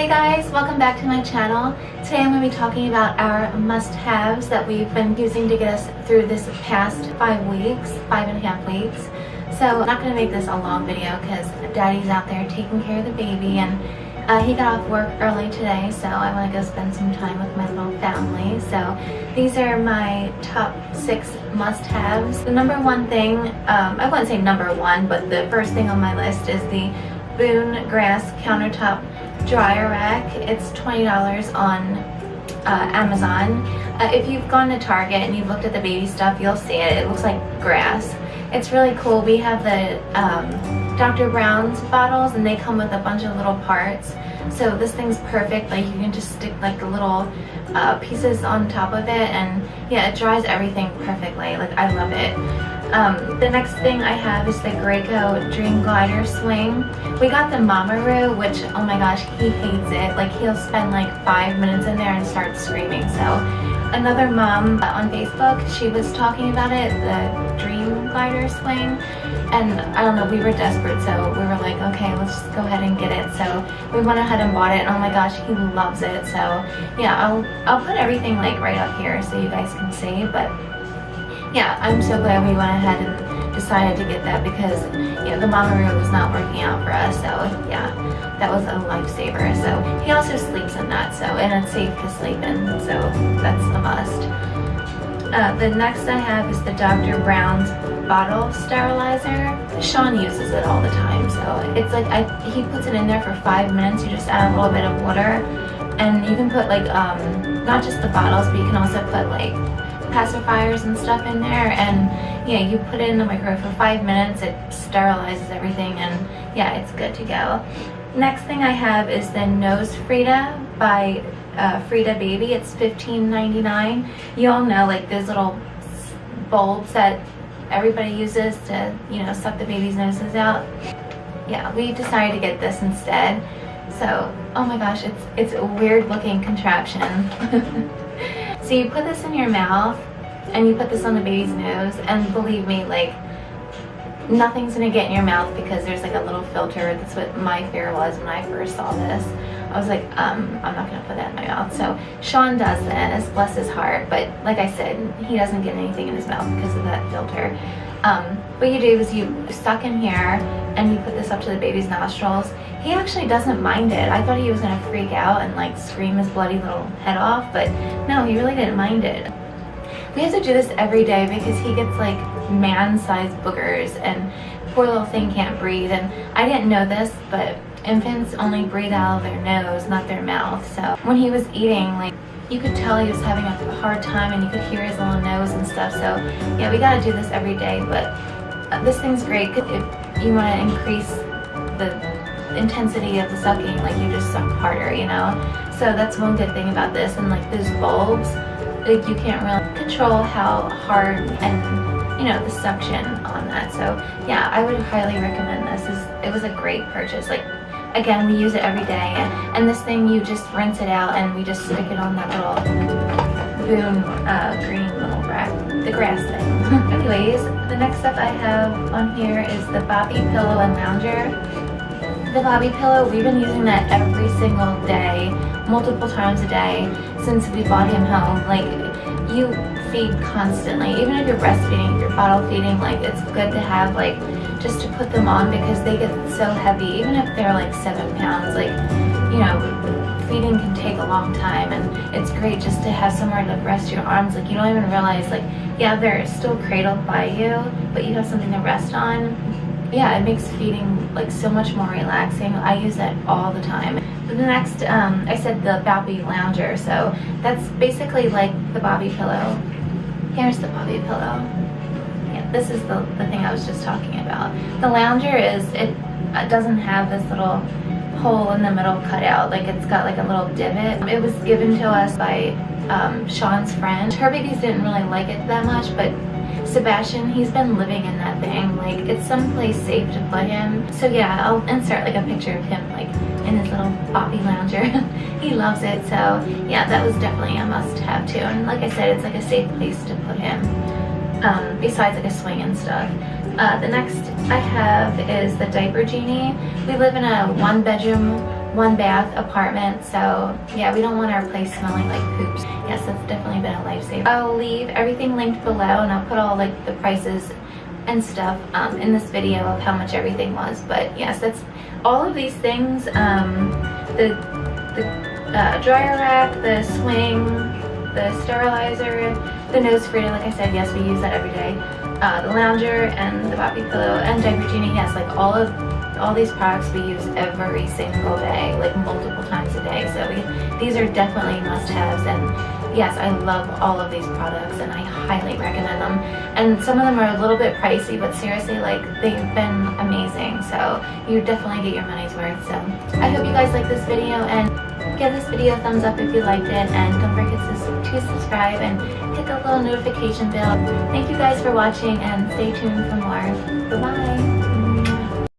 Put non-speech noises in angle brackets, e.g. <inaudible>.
Hey guys, welcome back to my channel. Today I'm going to be talking about our must-haves that we've been using to get us through this past five weeks, five and a half weeks. So I'm not going to make this a long video because daddy's out there taking care of the baby and uh, he got off work early today so I want to go spend some time with my little family. So these are my top six must-haves. The number one thing, um, I wouldn't say number one, but the first thing on my list is the Boon Grass Countertop Dryer Rack. It's $20 on uh, Amazon. Uh, if you've gone to Target and you've looked at the baby stuff, you'll see it. It looks like grass. It's really cool. We have the um, Dr. Brown's bottles and they come with a bunch of little parts. So this thing's perfect. Like you can just stick like the little uh, pieces on top of it and yeah, it dries everything perfectly. Like I love it. Um, the next thing I have is the Graco Dream Glider Swing. We got the Mamaroo, which, oh my gosh, he hates it. Like, he'll spend like five minutes in there and start screaming. So, another mom on Facebook, she was talking about it, the Dream Glider Swing. And I don't know, we were desperate, so we were like, okay, let's just go ahead and get it. So we went ahead and bought it, and oh my gosh, he loves it. So yeah, I'll, I'll put everything like right up here so you guys can see. But yeah, I'm so glad we went ahead and decided to get that because you know, the Mamaroo was not working out for us. So yeah, that was a lifesaver. So he also sleeps in that, so and it's safe to sleep in. So that's a must. Uh, the next I have is the Dr. Brown's bottle sterilizer. Sean uses it all the time, so it's like I, he puts it in there for five minutes. You just add a little bit of water, and you can put like um, not just the bottles, but you can also put like pacifiers and stuff in there. And yeah you put it in the microwave for five minutes it sterilizes everything and yeah it's good to go. Next thing I have is the Nose Frida by uh, Frida Baby. It's $15.99 you all know like those little bulbs that everybody uses to you know suck the baby's noses out. Yeah we decided to get this instead. So oh my gosh it's it's a weird looking contraption <laughs> So you put this in your mouth and you put this on the baby's nose and believe me, like nothing's gonna get in your mouth because there's like a little filter. That's what my fear was when I first saw this. I was like, um, I'm not gonna put that in my mouth. So Sean does this, bless his heart, but like I said, he doesn't get anything in his mouth because of that filter. Um, what you do is you suck in here and you put this up to the baby's nostrils he actually doesn't mind it. I thought he was gonna freak out and like scream his bloody little head off, but no, he really didn't mind it. We have to do this every day because he gets like man-sized boogers and poor little thing can't breathe. And I didn't know this, but infants only breathe out of their nose, not their mouth. So when he was eating, like you could tell he was having a hard time and you could hear his little nose and stuff. So yeah, we gotta do this every day, but uh, this thing's great if you wanna increase the intensity of the sucking, like you just suck harder, you know? So that's one good thing about this. And like those bulbs, like you can't really control how hard and, you know, the suction on that. So yeah, I would highly recommend this. It was a great purchase. Like again, we use it every day. And, and this thing, you just rinse it out and we just stick it on that little Boon uh, green little grass, the grass thing. <laughs> Anyways, the next stuff I have on here is the Boppy Pillow and Lounger the Boppy pillow, we've been using that every single day, multiple times a day since we bought him home. Like, you feed constantly. Even if you're breastfeeding, if you're bottle feeding, like, it's good to have, like, just to put them on because they get so heavy. Even if they're, like, seven pounds, like, you know, feeding can take a long time and it's great just to have somewhere to rest your arms. Like, you don't even realize, like, yeah, they're still cradled by you, but you have something to rest on yeah, it makes feeding like so much more relaxing. I use that all the time. The next, um, I said the Boppy Lounger, so that's basically like the Boppy pillow. Here's the Boppy pillow. Yeah, this is the, the thing I was just talking about. The Lounger is, it doesn't have this little hole in the middle cut out, like it's got like a little divot. It was given to us by um, Sean's friend. Her babies didn't really like it that much, but Sebastian, he's been living in that thing. Like, it's someplace safe to put him. So yeah, I'll insert like a picture of him like in his little Boppy lounger. <laughs> he loves it. So yeah, that was definitely a must have too. And like I said, it's like a safe place to put him. Um, besides like a swing and stuff. Uh, the next I have is the Diaper Genie. We live in a one bedroom, one bath apartment. So yeah, we don't want our place smelling like poops. Yes, that's definitely been a lifesaver. I'll leave everything linked below and I'll put all like the prices and stuff um, in this video of how much everything was. But yes, that's all of these things. Um, the the uh, dryer rack, the swing, the sterilizer, the nose sprayer, like I said, yes, we use that every day. Uh, the lounger and the Boppy pillow and diaper genie, yes, like all of all these products we use every single day, like multiple times a day. So we, these are definitely must-haves and yes, I love all of these products and I highly recommend them. And some of them are a little bit pricey, but seriously, like they've been amazing. So you definitely get your money's worth. So I hope you guys like this video and give this video a thumbs up if you liked it and don't forget to, subscribe and hit the little notification bell. Thank you guys for watching and stay tuned for more. Bye-bye.